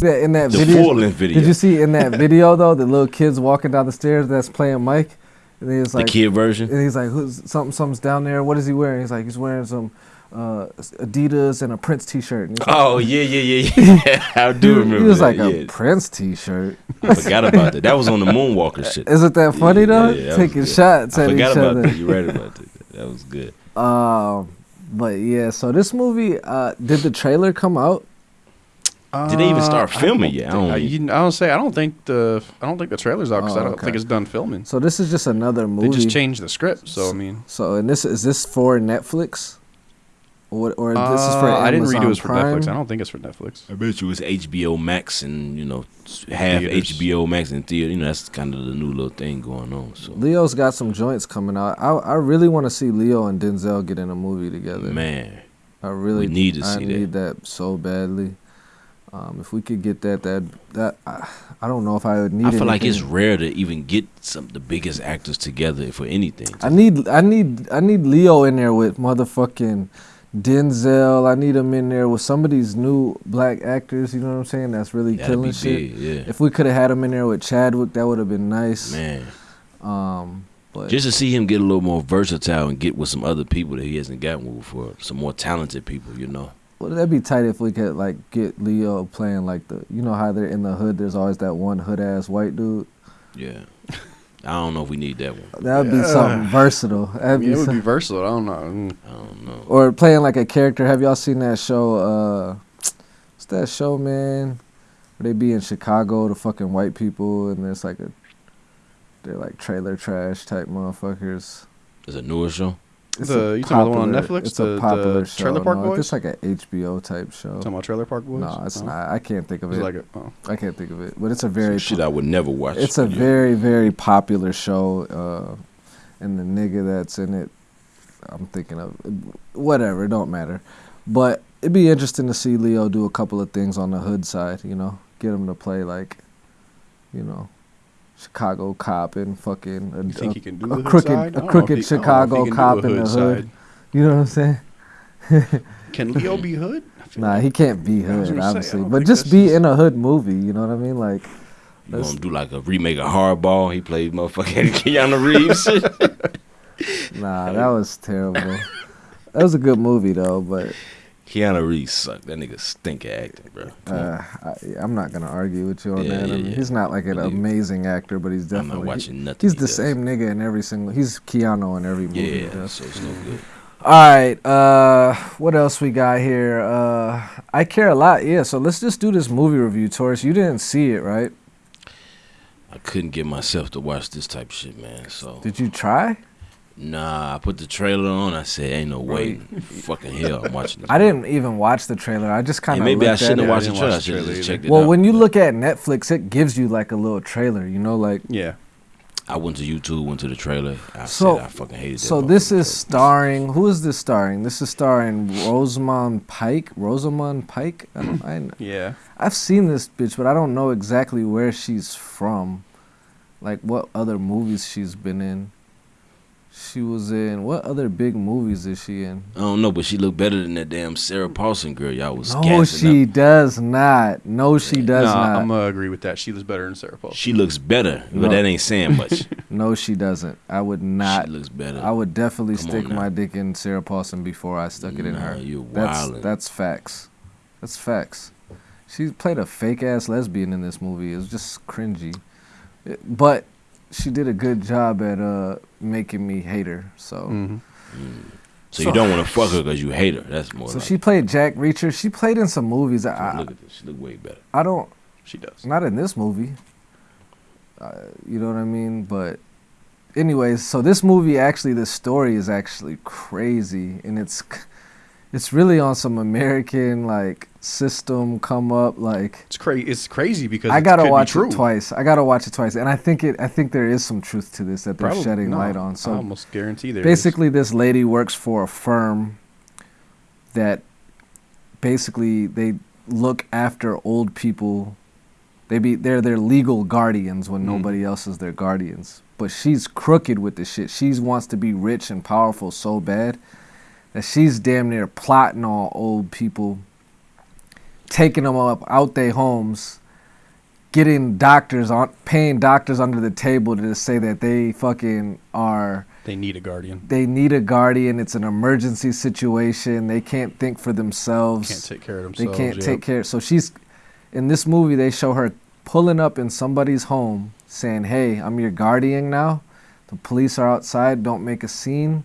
that in that The video, full-length video. Did you see in that video though the little kids walking down the stairs that's playing Mike, and he's like The kid version. and he's like, who's something? Something's down there. What is he wearing? He's like, he's wearing some uh, Adidas and a Prince T-shirt. Like, Oh yeah, yeah, yeah, yeah. I do remember. he was that, like yeah. a Prince T-shirt. I forgot about that. That was on the Moonwalker shit. Isn't that funny though? Yeah, Taking shots I at forgot each about other. that. You're right about that. That was good. Um, but yeah, so this movie, uh, did the trailer come out? Did they even start Uh, I filming don't yet? I don't- I, you, I don't say. I don't think the. I don't think the trailer's out because Oh, I don't okay. think it's done filming. So this is just another movie. They just changed the script. So I mean, So and this is this for Netflix, or what- or this is for Uh, I didn't read it Amazon was for Prime? Netflix. I don't think it's for Netflix. I bet you it's HBO Max and you know half Theaters. HBO Max and theater. You know that's kind of the new little thing going on. So Leo's got some joints coming out. I I really want to see Leo and Denzel get in a movie together. man, I really we need to I see that. need that so badly. Um, if we could get that, that that I, I don't know if I would need. I feel like it's rare to even get some the biggest actors together for anything. I need I need I need Leo in there with motherfucking Denzel. I need him in there with some of these new black actors. You know what I'm saying? That's really That'd killing shit. big, yeah. If we could have had him in there with Chadwick, that would have been nice. Man, Um, but just to see him get a little more versatile and get with some other people that he hasn't gotten with before, some more talented people. You know. Well, that'd be tight if we could like get Leo playing like the you know how they're in the hood. There's always that one hood ass white dude. Yeah. I don't know if we need that one. That would be something versatile. That'd mean, be it would some- be versatile. I don't know. I don't know. or playing like a character. Have y'all seen that show? Uh, what's that show, man? Where they be in Chicago, the fucking white people, and there's like a, they're like trailer trash type motherfuckers. It's a newer show. It's The- a you talking about the one on popular- Netflix? It's The- a popular the show. Trailer Park no, Boys? It's like an HBO type show. Talking about Trailer Park Boys? No, it's Oh. not. I can't think of It's it. like a, oh. I can't think of it, but it's a very Some shit I would never watch. it's a Yeah. very very popular show uh and the nigga that's in it i'm thinking of whatever it don't matter but it'd be interesting to see leo do a couple of things on the hood side you know get him to play like you know chicago cop and fucking a, a- he can do a crooked- a don't know if crooked he- I don't know if he Chicago cop in the hood. side. you know what i'm saying Can Leo be hood? Nah like- he can't be hood say, obviously but just be just- in a hood movie you know what i mean like You gonna do like a remake of Hardball? He played motherfucking Keanu Reeves. Nah, that was terrible. that was a good movie though, but Keanu Reeves sucked. That nigga stink at acting, bro. Uh, I, I'm not gonna argue with you on Yeah, that. I mean, yeah. He's not like an amazing actor, but he's definitely. I'm not watching nothing. he's he the does. same nigga in every single. He's Keanu in every movie. Yeah, so it's no good. All right. Uh, what else we got here? Uh, I care a lot. Yeah. So let's just do this movie review, Taurus. You didn't see it, right? I couldn't get myself to watch this type of shit, man. So Did you try? Nah, I put the trailer on. I said, "Ain't no way, fucking hell, I'm watching this." I didn't even watch the trailer. I just kind of maybe I shouldn't it. have watched the trailer. I watch the should have trailer just checked it Well, out. when you look at Netflix, it gives you like a little trailer. You know, like Yeah. I went to YouTube, went to the trailer. I So- said I fucking hated that. So this is trailer. starring. Who is this starring? This is starring Rosamund Pike. Rosamund Pike. I don't. I, Yeah. I've seen this bitch, but I don't know exactly where she's from. Like what other movies she's been in. She was in what other big movies is she in? I don't know, but she looked better than that damn Sarah Paulson girl. Y'all was No, she up. does not. No, she does nah, not. I'm gonna agree with that. She looks better than Sarah Paulson. She looks better, but that ain't saying much. no, she doesn't. I would not. she looks better. I would definitely Come stick my dick in Sarah Paulson before I stuck it in her. you're That's wildin'. that's facts. That's facts. She played a fake ass lesbian in this movie. It was just cringy, but she did a good job at uh making me hate her. So, hmm so, so- you don't want to fuck her because you hate her. That's more. so like, she played Jack Reacher. She played in some movies. I look at this. She look way better. I don't She does. not in this movie. Uh, you know what I mean? But anyways, so this movie actually this story is actually crazy and it's it's really on some American like system come up like It's crazy. It's crazy because I gotta watch it twice. I gotta watch it twice, and I think it. I think there is some truth to this that they're Probably- shedding no, light on. so I almost guarantee there. is. basically, this lady works for a firm that basically they look after old people. They be they're their legal guardians when Mm. nobody else is their guardians. But she's crooked with the shit. She wants to be rich and powerful so bad that she's damn near plotting on old people taking them up out their homes, getting doctors on, paying doctors under the table to say that they fucking are. They need a guardian. They need a guardian. It's an emergency situation. They can't think for themselves. Can't take care of themselves. They can't yep. take care. So she's in this movie. They show her pulling up in somebody's home, saying, "Hey, I'm your guardian now. The police are outside. Don't make a scene.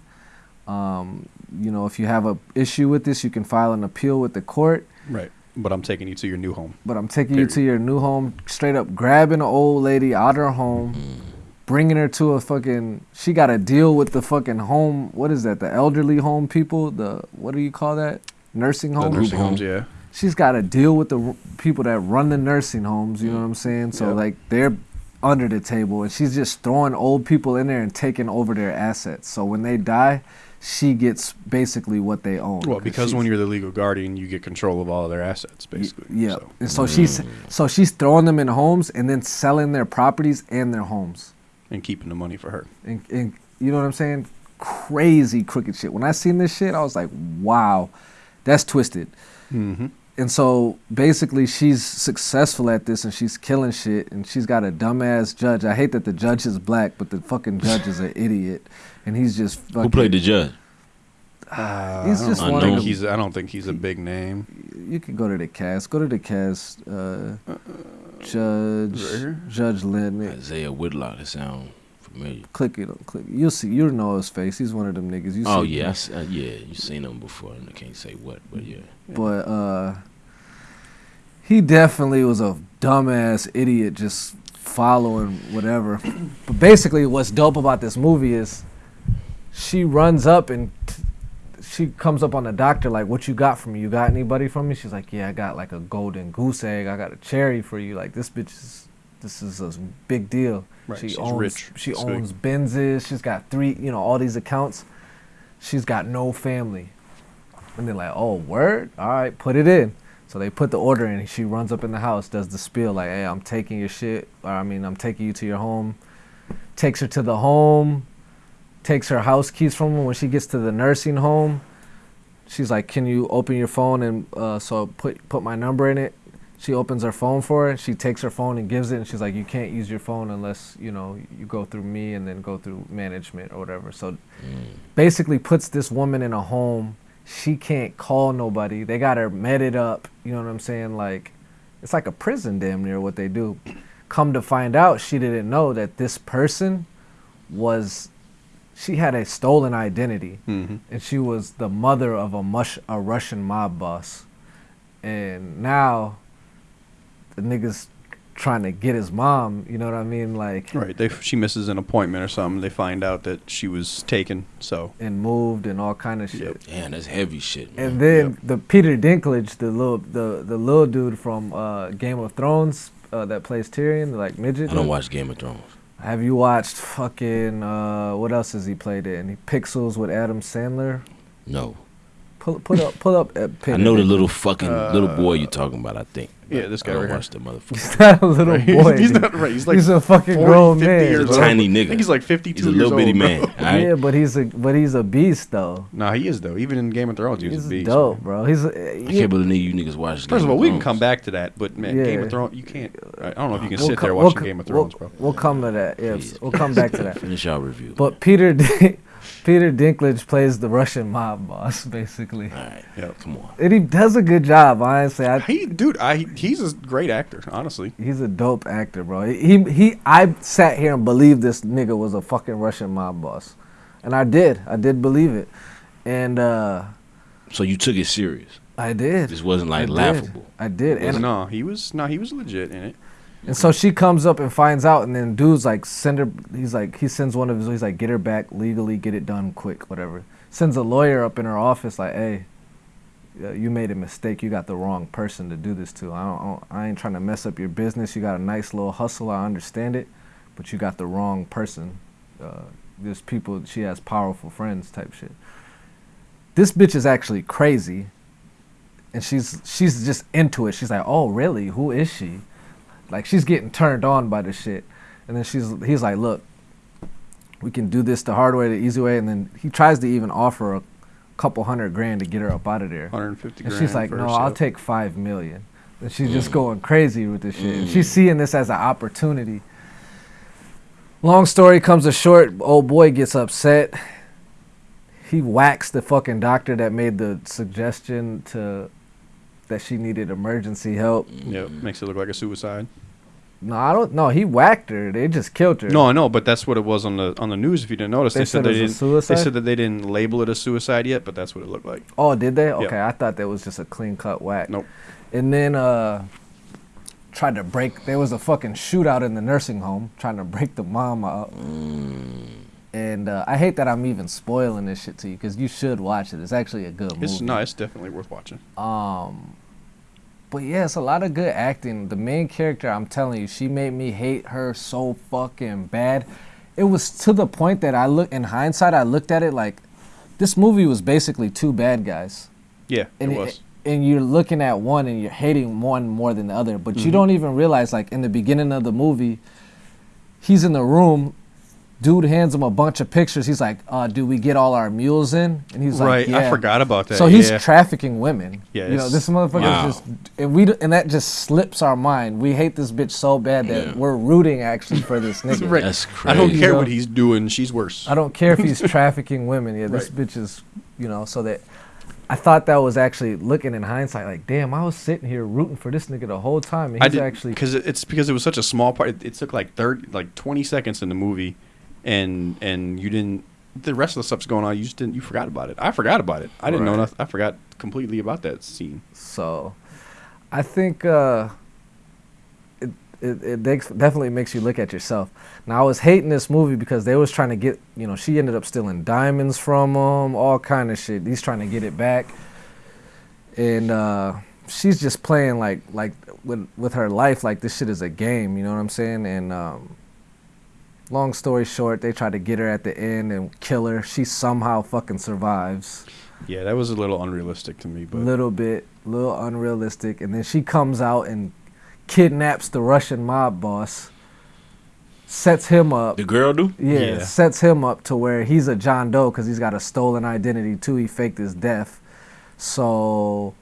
Um, you know, if you have a issue with this, you can file an appeal with the court. Right. But I'm taking you to your new home. But I'm taking you to your new home. Straight up grabbing an old lady out of her home." Mm-hmm. Bringing her to a fucking, she got to deal with the fucking home. What is that? The elderly home people. The what do you call that? Nursing The home. nursing home. homes, yeah. she's got to deal with the r- people that run the nursing homes. You know what I'm mm-hmm. saying? So Yep. like they're under the table, and she's just throwing old people in there and taking over their assets. So when they die, she gets basically what they own. Well, because when you're the legal guardian, you get control of all of their assets, y- basically. yeah, So, and so she's so she's throwing them in homes and then selling their properties and their homes. and keeping the money for her. And, and you know what I'm saying? Crazy crooked shit. When I seen this shit, I was like, wow, that's twisted. Mm-hmm. And so basically, she's successful at this and she's killing shit. And she's got a dumbass judge. I hate that the judge is black, but the fucking judge is an idiot. And he's just fucking. Who played the judge? Uh, He's I don't just think one of- he's. I don't think he's a big name. You can go to the cast. Go to the cast. Uh, Judge right? Judge Lynn. Isiah Whitlock. That sound familiar. Click it. Click. You'll see. You'll know his face. He's one of them niggas. You Oh see yeah, I uh, yeah. You seen him before? and I can't say what, but yeah. But uh, he definitely was a dumbass idiot, just following whatever. but basically, what's dope about this movie is she runs up and t- she comes up on the doctor like, "What you got for me? You got anybody from me?" She's like, "Yeah, I got like a golden goose egg. I got a cherry for you. Like this bitch is." This is a big deal. Right, she she's owns rich, she owns Benzes. She's got three, you know, all these accounts. She's got no family. And they're like, oh, word? All right, put it in. So they put the order in. She runs up in the house, does the spiel like, hey, I'm taking your shit. Or, I mean, I'm taking you to your home. Takes her to the home. Takes her house keys from her. When she gets to the nursing home, she's like, can you open your phone and uh, so put put my number in it. She opens her phone for her. She takes her phone and gives it, and she's like, "You can't use your phone unless you know you go through me and then go through management or whatever." So basically puts this woman in a home. She can't call nobody. They got her meted up. You know what I'm saying? Like, it's like a prison damn near what they do. Come to find out, she didn't know that this person was, she had a stolen identity. Mm-hmm. And she was the mother of a, mush, a Russian mob boss. And now the nigga's trying to get his mom, you know what I mean? Like, Right. They she misses an appointment or something. They find out that she was taken. So and moved and all kind of shit. Yep. Damn, that's heavy shit. Man. And then Yep. the Peter Dinklage, the little the the little dude from uh, Game of Thrones uh, that plays Tyrion, the like midget. I don't dude. watch Game of Thrones. Have you watched fucking uh, what else has he played in? He Pixels with Adam Sandler. No, Pull put up pull up. Uh, I know the little fucking little boy you're talking about. I think. Yeah, this guy I don't right here. watch the motherfucker. He's not a little Right. boy. he's dude. not right. He's like he's a fucking 40, grown 50 man. years He's a old. tiny I nigga. think he's like 52 He's a little bitty old, man. All right. Yeah, but he's a but he's a beast though. Nah, he is though. Even in Game of Thrones, he was He's a beast. dope, man. bro. He's a, I can't believe you niggas watch. First Game of all, we can come back to that, but man, Game of Thrones, you can't. I don't know if you can we'll sit co- there we'll watching Game of we'll- Thrones, bro. We'll come to that. Yeah, we'll come back to that. Finish our review. But Peter Din- Peter Dinklage plays the Russian mob boss, basically, all right, Yep. come on. and he does a good job. Honestly, I, He, dude, I he's a great actor. Honestly, he's a dope actor, bro. He he. I sat here and believed this nigga was a fucking Russian mob boss, and I did. I did believe it, and uh, So you took it serious. I did. This wasn't like did. laughable. I did, and no, he was no, he was legit in it. And so she comes up and finds out, and then dude's like, send her. He's like, he sends one of his. He's like, get her back legally, get it done quick, whatever. Sends a lawyer up in her office, like, hey, uh, you made a mistake. You got the wrong person to do this to. I don't, I ain't trying to mess up your business. You got a nice little hustle. I understand it, but you got the wrong person. Uh, there's people. She has powerful friends, type shit. This bitch is actually crazy, and she's she's just into it. She's like, oh really? Who is she? Like she's getting turned on by the shit. And then she's he's like, look, we can do this the hard way, the easy way. And then he tries to even offer a couple hundred grand to get her up out of there. 150 And grand. she's like, no, herself. I'll take five million. and she's just mm. going crazy with this shit. And she's mm. seeing this as an opportunity. Long story comes to short, old boy gets upset. He whacks the fucking doctor that made the suggestion to that she needed emergency help. Yep, makes it look like a suicide. No, I don't. No, he whacked her. They just killed her. No, I know, but that's what it was on the on the news. If you didn't notice, They they, said said they it was didn't. suicide? They said that they didn't label it a suicide yet, but that's what it looked like. Oh, did they? Okay, I thought that was just a clean cut whack. Nope. And then uh tried to break there was a fucking shootout in the nursing home trying to break the mom out. And uh, I hate that I'm even spoiling this shit to you because you should watch it. It's actually a good It's movie. no, it's definitely worth watching. Um, but yeah, it's a lot of good acting. The main character, I'm telling you, she made me hate her so fucking bad. It was to the point that I look in hindsight, I looked at it like this movie was basically two bad guys, Yeah, and it was. and you're looking at one and you're hating one more than the other, but Mm-hmm. you don't even realize like in the beginning of the movie, he's in the room. Dude hands him a bunch of pictures. He's like, uh, "Do we get all our mules in?" And he's right, like, "Yeah." I forgot about that. So he's yeah. trafficking women. Yeah, you know this motherfucker Wow. is just, and we and that just slips our mind. We hate this bitch so bad that Yeah. we're rooting actually for this nigga. Right. That's I don't care You what he's doing. She's worse. I don't care if he's trafficking women. Yeah, this Right. bitch is, you know. So that I thought that was actually looking in hindsight, like, damn, I was sitting here rooting for this nigga the whole time, and I he's did actually because it's because it was such a small part. It, it took like thirty, like twenty seconds in the movie, and and you didn't. The rest of the stuff's going on. You just didn't. You forgot about it. I forgot about it. I didn't know nothing. I forgot completely about that scene. So, I think uh, it it, it definitely makes you look at yourself. Now, I was hating this movie because they was trying to get, you know, she ended up stealing diamonds from him, all kind of shit. He's trying to get it back, and uh, she's just playing like like with with her life like this shit is a game. You know what I'm saying? And um, long story short, they try to get her at the end and kill her. She somehow fucking survives Yeah, that was a little unrealistic to me, but A little bit, little unrealistic, and then she comes out and kidnaps the Russian mob boss, sets him up. The girl do? Yeah, Yeah. sets him up to where he's a John Doe because he's got a stolen identity too. He faked his death, so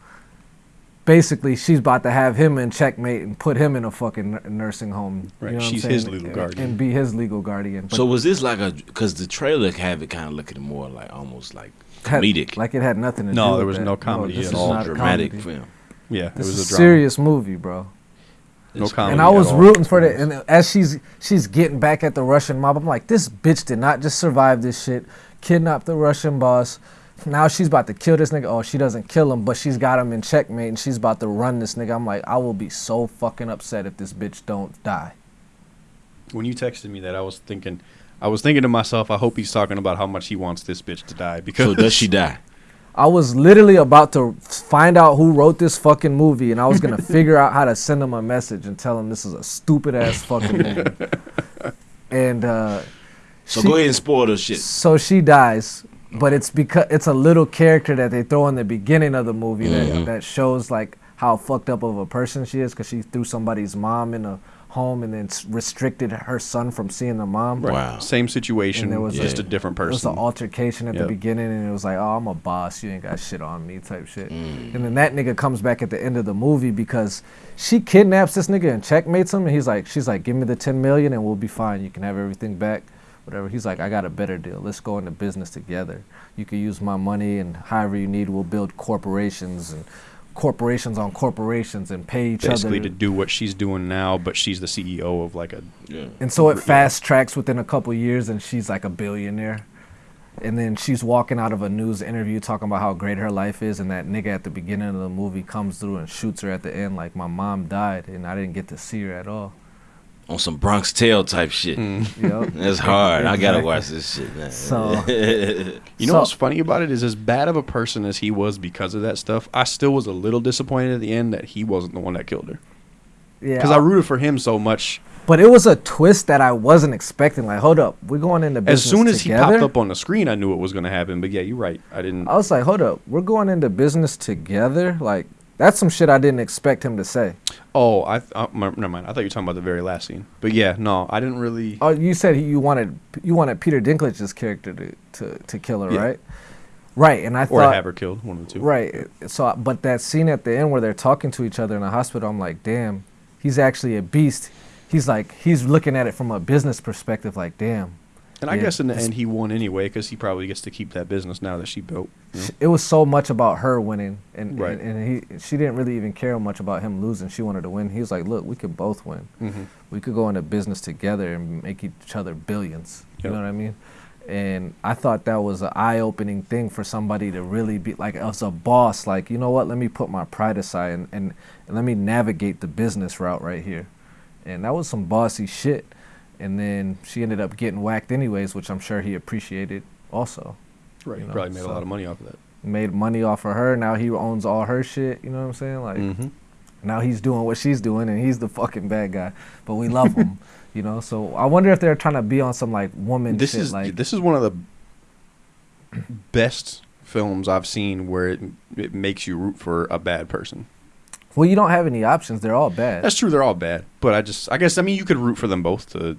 basically she's about to have him in checkmate and put him in a fucking nursing home. you know she's his legal guardian. and be his legal guardian. But So was this like a? Because the trailer have it kind of looking more like almost like had- comedic, like it had nothing to do. No, there was that. no comedy this at is all. not a dramatic comedy. film. yeah, it This was is a a drama. serious movie, bro. No comedy. And I was rooting for the and as she's she's getting back at the Russian mob. I'm like, this bitch did not just survive this shit, kidnap the Russian boss. Now she's about to kill this nigga. Oh, she doesn't kill him, but she's got him in checkmate and she's about to run this nigga. I'm like, I will be so fucking upset if this bitch don't die. When you texted me that, I was thinking, I was thinking to myself, I hope he's talking about how much he wants this bitch to die because So does she die? I was literally about to find out who wrote this fucking movie, and I was gonna figure out how to send him a message and tell him this is a stupid ass fucking movie. And uh, So she- go ahead and spoil the shit. So she dies, but it's because it's a little character that they throw in the beginning of the movie that mm-hmm. that shows like how fucked up of a person she is because she threw somebody's mom in a home and then restricted her son from seeing the mom. Right. Wow. Same situation, And there was just a- a different It was person. an altercation at the beginning, and it was like, "Oh, I'm a boss. You ain't got shit on me," type shit. Mm. And then that nigga comes back at the end of the movie because she kidnaps this nigga and checkmates him, and he's like, "She's like, give me the ten million, and we'll be fine. You can have everything back, whatever." He's like, "I got a better deal. Let's go into business together. You can use my money, and however you need, we'll build corporations and." Corporations on corporations and pay each Basically, other to do what she's doing now, but she's the CEO of like a. Yeah. and so it fast tracks within a couple years, and she's like a billionaire. And then she's walking out of a news interview talking about how great her life is, and that nigga at the beginning of the movie comes through and shoots her at the end like my mom died, and I didn't get to see her at all. On some Bronx Tale type shit. Mm. Yep. That's hard. I gotta watch this shit. Man. So- You know So- what's funny about it is, as bad of a person as he was because of that stuff, I still was a little disappointed at the end that he wasn't the one that killed her. Yeah, Because I rooted for him so much. but it was a twist that I wasn't expecting. Like, hold up, we're going into business. As soon as together? he popped up on the screen, I knew it was going to happen. But yeah, you're right. I didn't. I was like, hold up, we're going into business together. Like, that's some shit I didn't expect him to say. Oh, I. th- Uh, never mind. I thought you were talking about the very last scene. But yeah, no, I didn't really. Oh, you said he, you wanted you wanted Peter Dinklage's character to, to, to kill her, Yeah. right? right, and I or thought have her killed. One of the two. Right. So, but that scene at the end where they're talking to each other in the hospital, I'm like, damn, he's actually a beast. He's like, he's looking at it from a business perspective, like, damn. And I Yeah. guess in the end he won anyway because he probably gets to keep that business now that she built. you know? It was so much about her winning, and Right. and, and he, she didn't really even care much about him losing. She wanted to win. He was like, look, we could both win. Mhm. We could go into business together and make each other billions. You know what I mean? And I thought that was an eye-opening thing for somebody to really be like, as a boss, like, you know what? Let me put my pride aside and, and, and let me navigate the business route right here. And that was some bossy shit. And then she ended up getting whacked anyways, which I'm sure he appreciated also. Right. You he know, probably made so- a lot of money off of that. Made money off of her. Now he owns all her shit. You know what I'm saying? Like, hmm now he's doing what she's doing, and he's the fucking bad guy. But we love him, you know. So I wonder if they're trying to be on some like woman This shit. is like, this is one of the best films I've seen where it, it makes you root for a bad person. Well, you don't have any options. They're all bad. That's true. They're all bad, but I just I guess I mean you could root for them both to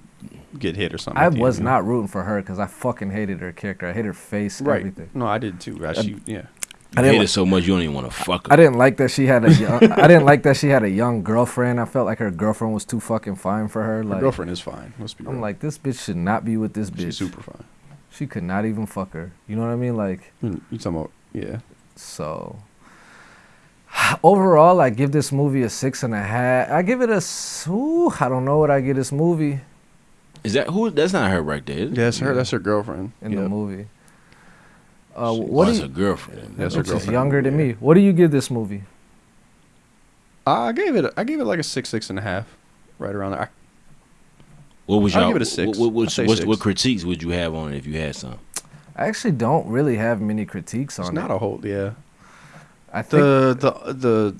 get hit or something. I was end, you know? not rooting for her because I fucking hated her character. I hate her face, right. everything. No, I did too. I, she, yeah. I You didn't hate li- it so much you don't even want to fuck her. I didn't like that she had a. Young, I didn't like that she had a young girlfriend. I felt like her girlfriend was too fucking fine for her. Like Her girlfriend is fine. Let's be I'm real. like, this bitch should not be with this bitch. she's super fine. She could not even fuck her. You know what I mean? Like, You you talking about yeah? So overall, I give this movie a six and a half. I give it a. Ooh, I don't know what I give this movie Is that who? That's not her right there. Yeah, that's her. That's her girlfriend. in Yep. the movie. Uh, She- what Oh, do it's girlfriend. That's her girlfriend. younger than Yeah. me? What do you give this movie? I gave it. I gave it like a six, six and a half, right around there. I, What was I'll y'all? give it a six. What, what, I'll say what, six. what critiques would you have on it if you had some? I actually don't really have many critiques on it's it. not a whole. Yeah. I think The the the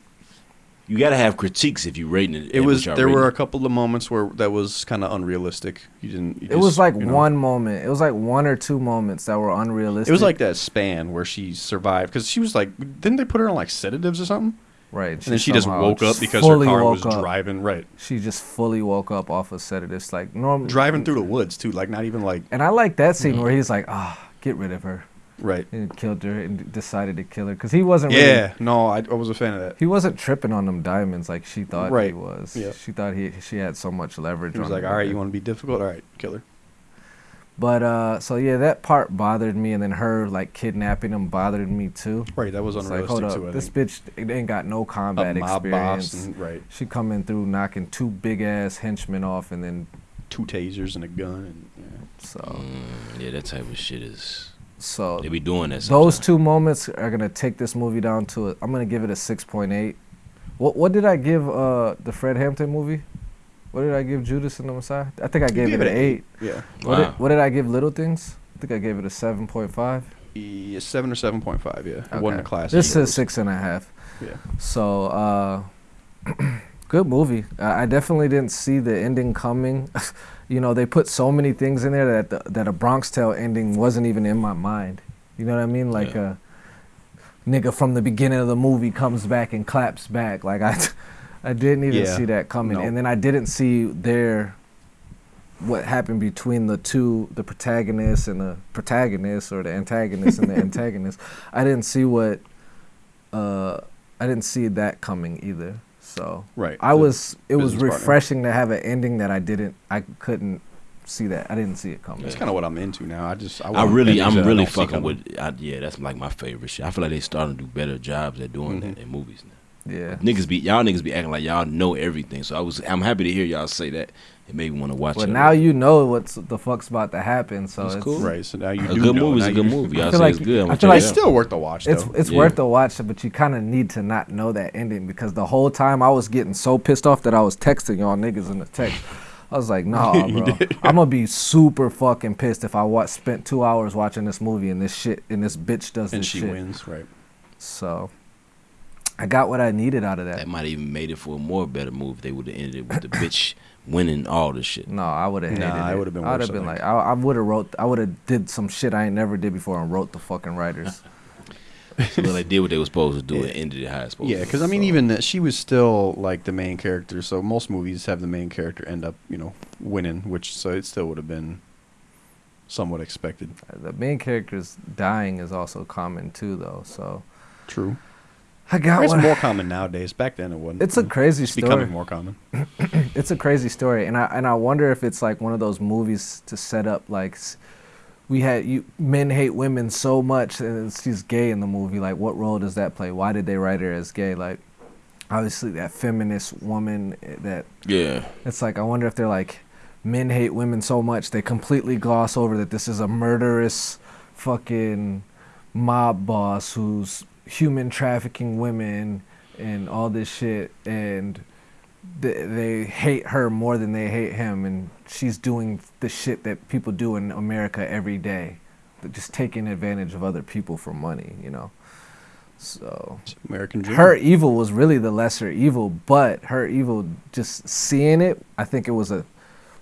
You got to have critiques if you rating it. it was there were a couple of moments where that was kind of unrealistic. You didn't. you it was like you know. one moment. It was like one or two moments that were unrealistic. It was like that span where she survived because she was like, didn't they put her on like sedatives or something? right, And then she just somehow woke up because her car was up. driving right, She just fully woke up off a of sedatives, like normal. driving through the woods too, like not even like And I like that scene Mm-hmm. Mhm. where he's like, ah, get rid of her. Right. and killed her and decided to kill her because he wasn't really, Yeah, no, I, I was a fan of that. he wasn't tripping on them diamonds like she thought right. he was. Yeah. She thought he she had so much leverage. He was on like, all right, you want to be difficult? All right, kill her. But uh, so yeah, that part bothered me, and then her like kidnapping him bothered me too. Right, that was It's like, hold up, too. I this think. bitch ain't got no a combat mob experience. boss, and, right? She coming through knocking two big ass henchmen off, and then Two tasers and a gun, and yeah. so Mm, yeah, that type of shit is. So They be doing that. those two moments are gonna take this movie down to a, I'm gonna give it a six point eight. What what did I give uh the Fred Hampton movie? What did I give Judas and the Messiah? I think I gave gave it it an an eight. Yeah, What, Wow. did, what did I give Little Things? I think I gave it a seven point five. yeah seven or seven point five. Yeah, it wasn't a classic. This but it is was- six and a half. Yeah, So uh, good movie. I I definitely didn't see the ending coming. you know, they put so many things in there that the, that a Bronx Tale ending wasn't even in my mind. You know what I mean? Like Yeah. a nigga from the beginning of the movie comes back and claps back. Like I, I didn't even Yeah. see that coming. No. And then I didn't see their what happened between the two, the protagonist and the protagonist, or the antagonist and the antagonist. I didn't see what. Uh, I didn't see that coming either. So right. I was. It was business partner. refreshing to have an ending that I didn't. I couldn't see that. I didn't see it coming. That's kind of what I'm into now. I just I, I really, I'm really fucking with. I, yeah, that's like my favorite shit. I feel like they starting to do better jobs at doing that Mhm. in movies now. Yeah. Niggas be y'all niggas be acting like y'all know everything. So I was, I'm happy to hear y'all say that. It made me want to watch But it. now you know what's the fuck's about to happen. So That's it's, cool. Right, so now you a do good know. movie is now a good movie. I Y'all feel say like- it's good. I'm I feel like- It's still worth the watch. It's though. it's Yeah. worth the watch, but you kind of need to not know that ending because the whole time I was getting so pissed off that I was texting y'all niggas in the text. I was like, nah, You bro. I'm gonna be super fucking pissed if I watch spent two hours watching this movie and this shit and this bitch does and this she shit. wins. Right. So I got what I needed out of that. That might have even made it for a more better move. They would have ended it with the bitch winning all the shit. No, I would have hated Nah, it it. would've been I would have been like, I, I would have wrote, I would have did some shit I ain't never did before and wrote the fucking writers. So they did what they were supposed to do and ended it how it's supposed Yeah, because I mean, So- even that she was still like the main character. So most movies have the main character end up, you know, winning, which so it still would have been somewhat expected. The main character's dying is also common too, though. So True. I got It's one. more common nowadays. Back then it wasn't. It's a crazy It's story. becoming more common. it's a crazy story, and I and I wonder if it's like one of those movies to set up like we had you men hate women so much, and she's gay in the movie. Like, what role does that play? Why did they write her as gay? Like, obviously that feminist woman eh, that Yeah. it's like I wonder if they're like men hate women so much they completely gloss over that this is a murderous fucking mob boss who's human trafficking women and all this shit and th- they hate her more than they hate him and she's doing the shit that people do in America every day just taking advantage of other people for money you know so American dream. her evil was really the lesser evil, but her evil, just seeing it, I think it was a.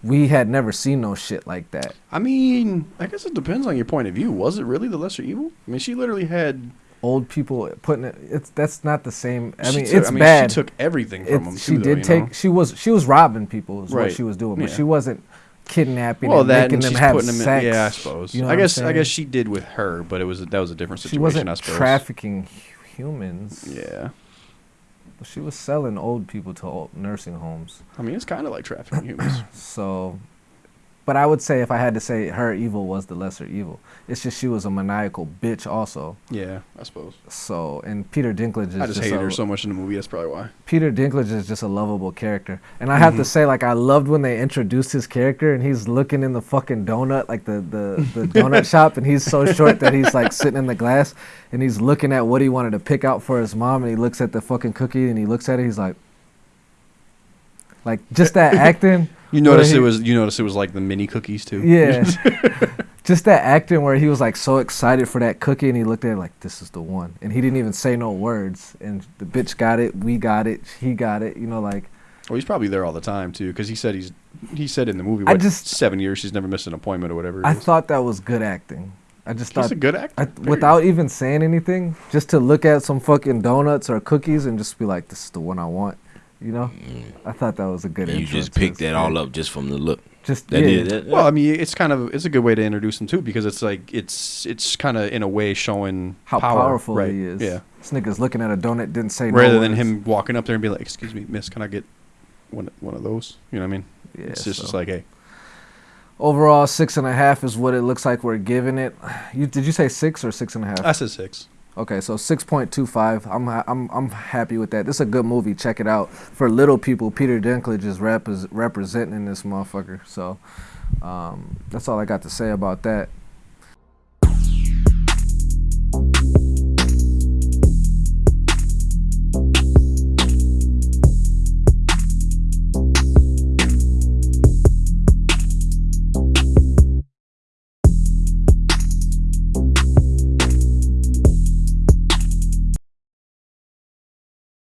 We had never seen no shit like that. I mean, I guess it depends on your point of view. Was it really the lesser evil? I mean, she literally had. Old people putting it. It's that's not the same. I she mean, took, it's I mean, bad. She took everything from them. she too, though, did you take. know? She was she was robbing people. Is what she was doing, but Yeah. she wasn't kidnapping Well, and that making and them she's have putting them sex. in. Yeah, I suppose. You know I guess. I guess she did with her, but it was that was a different situation. she wasn't I suppose. trafficking humans. Yeah. She was selling old people to old nursing homes. I mean, it's kind of like trafficking humans. So, but I would say if I had to say her evil was the lesser evil. It's just she was a maniacal bitch also. yeah, I suppose. So, and Peter Dinklage is I just just hated a, her so much in the movie. That's probably why. Peter Dinklage is just a lovable character. And I have to Mhm. say, like, I loved when they introduced his character and he's looking in the fucking donut, like the, the, the donut shop, and he's so short that he's like sitting in the glass and he's looking at what he wanted to pick out for his mom and he looks at the fucking cookie and he looks at it, he's like, like, just that acting. You notice it was. You notice it was like the mini cookies too. Yeah. Just that acting where he was like so excited for that cookie and he looked at it like this is the one and he didn't even say no words and the bitch got it, we got it, he got it, you know like Well, he's probably there all the time too, because he said he's. He said in the movie, I just- seven years she's never missed an appointment or whatever. I is. thought that was good acting. I just he's thought a good actor. I, without even saying anything, just to look at some fucking donuts or cookies and just be like this is the one I want, you know? I thought that was a good you just picked that all up just from the look. Just That yeah, did that. Well, I mean, it's kind of it's a good way to introduce him too, because it's like it's it's kind of in a way showing how power, powerful right? he is. Yeah. This nigga's looking at a donut, didn't say no Rather than words. him walking up there and be like, "Excuse me, miss, can I get one one of those?" You know what I mean? Yeah, it's just, so. just like, hey, Overall, six and a half is what it looks like we're giving it. You did you say six or six and a half? I said six. Okay, so six point two five. I'm I'm I'm happy with that. This is a good movie. Check it out. For little people, Peter Dinklage is repres representing this motherfucker. So, um, that's all I got to say about that.